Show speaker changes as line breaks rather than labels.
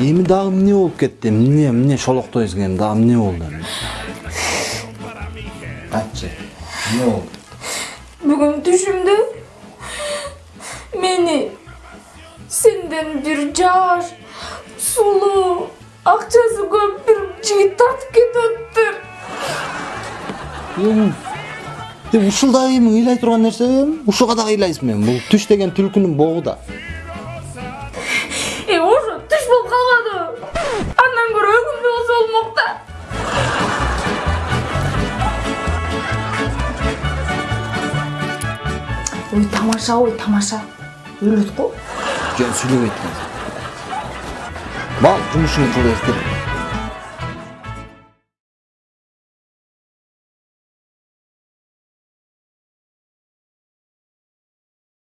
эми дагы эмне болуп кетти эмне эмне шолоктой эзген дагы эмне болду эми айтчы эмне болду
Бүгін түшімді мені сенден бір жаш, сулуу, акчасы көп бір жігіт тартып.
Эми ушул дагы эми ыйлай турган нерсе эми ушуга дагы ыйлайсың эми бул түш деген түлкүнүн богу да
Ой, тамаша, ой, тамаша. Қой.
жөн сүйлөбөйт экен бал кыл эстеп